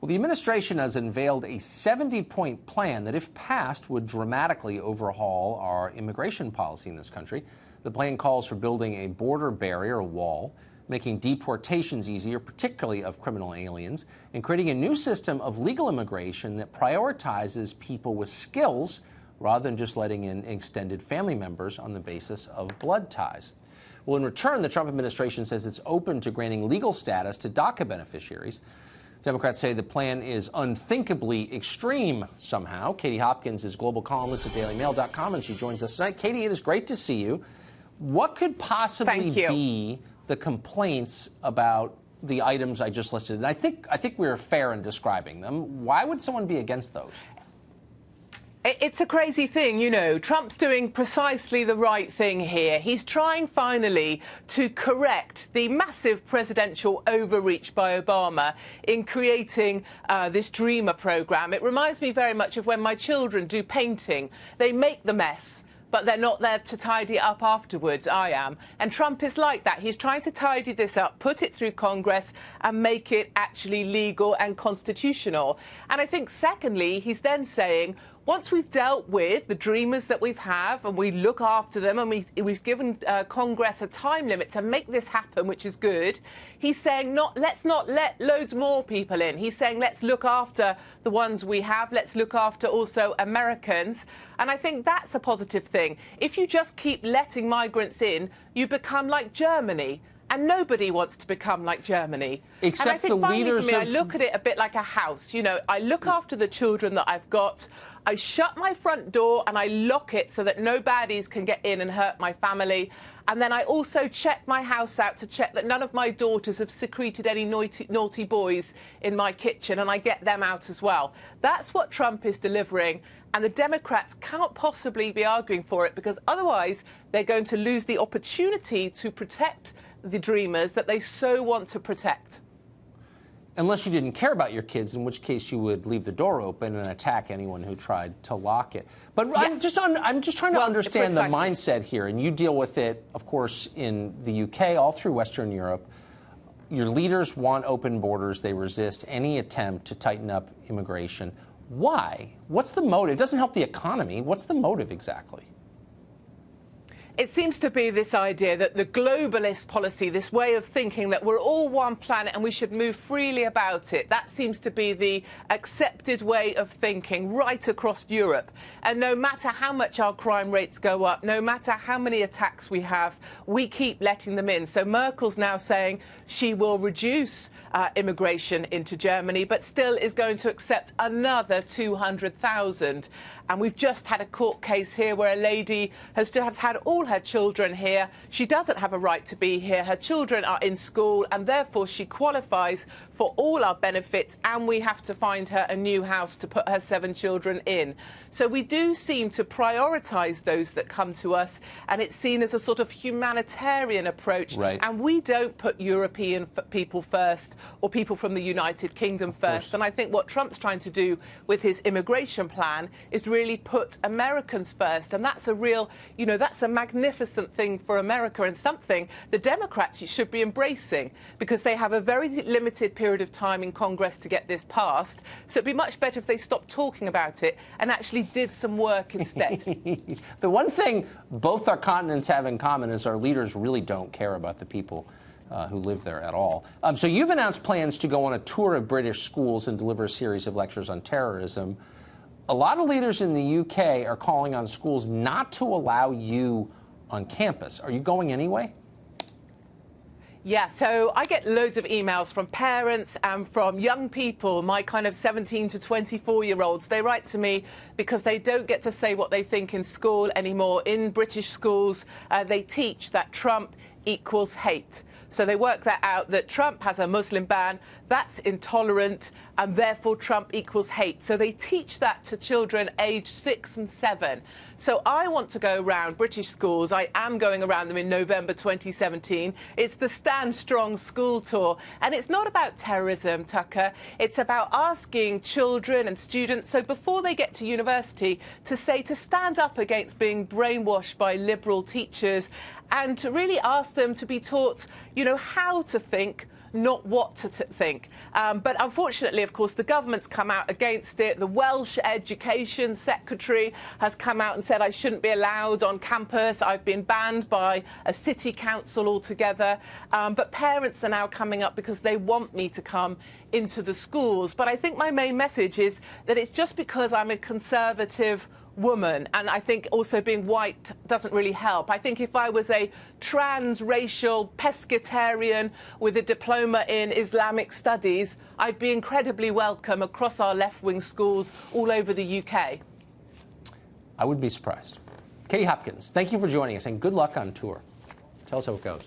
Well, the administration has unveiled a 70 point plan that, if passed, would dramatically overhaul our immigration policy in this country. The plan calls for building a border barrier, a wall, making deportations easier, particularly of criminal aliens, and creating a new system of legal immigration that prioritizes people with skills rather than just letting in extended family members on the basis of blood ties. Well, in return, the Trump administration says it's open to granting legal status to DACA beneficiaries. Democrats say the plan is unthinkably extreme somehow. Katie Hopkins is global columnist at dailymail.com, and she joins us tonight. Katie, it is great to see you. What could possibly be the complaints about the items I just listed? And I think I think we are fair in describing them. Why would someone be against those? It's a crazy thing, you know. Trump's doing precisely the right thing here. He's trying finally to correct the massive presidential overreach by Obama in creating uh, this Dreamer program. It reminds me very much of when my children do painting. They make the mess but they're not there to tidy it up afterwards. I am. And Trump is like that. He's trying to tidy this up, put it through Congress, and make it actually legal and constitutional. And I think, secondly, he's then saying, once we've dealt with the dreamers that we've have and we look after them and we, we've given uh, Congress a time limit to make this happen, which is good, he's saying not let's not let loads more people in. He's saying let's look after the ones we have. Let's look after also Americans. And I think that's a positive thing. If you just keep letting migrants in, you become like Germany and nobody wants to become like Germany. Except and I think the leaders me, of... I look at it a bit like a house. You know, I look after the children that I've got. I shut my front door and I lock it so that no baddies can get in and hurt my family. And then I also check my house out to check that none of my daughters have secreted any naughty, naughty boys in my kitchen, and I get them out as well. That's what Trump is delivering. And the Democrats can't possibly be arguing for it because otherwise they're going to lose the opportunity to protect the dreamers that they so want to protect. Unless you didn't care about your kids, in which case you would leave the door open and attack anyone who tried to lock it. But yes. I'm just on, I'm just trying to well, understand the mindset here, and you deal with it, of course, in the UK, all through Western Europe. Your leaders want open borders; they resist any attempt to tighten up immigration. Why? What's the motive? It doesn't help the economy. What's the motive exactly? It seems to be this idea that the globalist policy, this way of thinking that we're all one planet and we should move freely about it, that seems to be the accepted way of thinking right across Europe. And no matter how much our crime rates go up, no matter how many attacks we have, we keep letting them in. So Merkel's now saying she will reduce uh, immigration into Germany, but still is going to accept another 200,000. And we've just had a court case here where a lady has, has had all her children here. She doesn't have a right to be here. Her children are in school, and therefore she qualifies for all our benefits, and we have to find her a new house to put her seven children in. So we do seem to prioritise those that come to us, and it's seen as a sort of humanitarian approach. Right. And we don't put European people first or people from the United Kingdom first. And I think what Trump's trying to do with his immigration plan is really really put Americans first. And that's a real, you know, that's a magnificent thing for America and something the Democrats should be embracing because they have a very limited period of time in Congress to get this passed. So it'd be much better if they stopped talking about it and actually did some work instead. the one thing both our continents have in common is our leaders really don't care about the people. Uh, who live there at all. Um, so you've announced plans to go on a tour of British schools and deliver a series of lectures on terrorism a lot of leaders in the UK are calling on schools not to allow you on campus. Are you going anyway? Yeah, so I get loads of emails from parents and from young people, my kind of 17 to 24 year olds. They write to me because they don't get to say what they think in school anymore. In British schools, uh, they teach that Trump equals hate. So they work that out that Trump has a Muslim ban, that's intolerant, and therefore Trump equals hate. So they teach that to children aged six and seven. So I want to go around British schools. I am going around them in November 2017. It's the Stand Strong School Tour. And it's not about terrorism, Tucker. It's about asking children and students, so before they get to university, to say to stand up against being brainwashed by liberal teachers and to really ask them to be taught, you know, how to think, not what to think. Um, but unfortunately, of course, the government's come out against it. The Welsh Education Secretary has come out and said I shouldn't be allowed on campus. I've been banned by a city council altogether. Um, but parents are now coming up because they want me to come into the schools. But I think my main message is that it's just because I'm a conservative woman. And I think also being white doesn't really help. I think if I was a transracial pescatarian with a diploma in Islamic studies, I'd be incredibly welcome across our left wing schools all over the UK. I would be surprised. Katie Hopkins, thank you for joining us and good luck on tour. Tell us how it goes.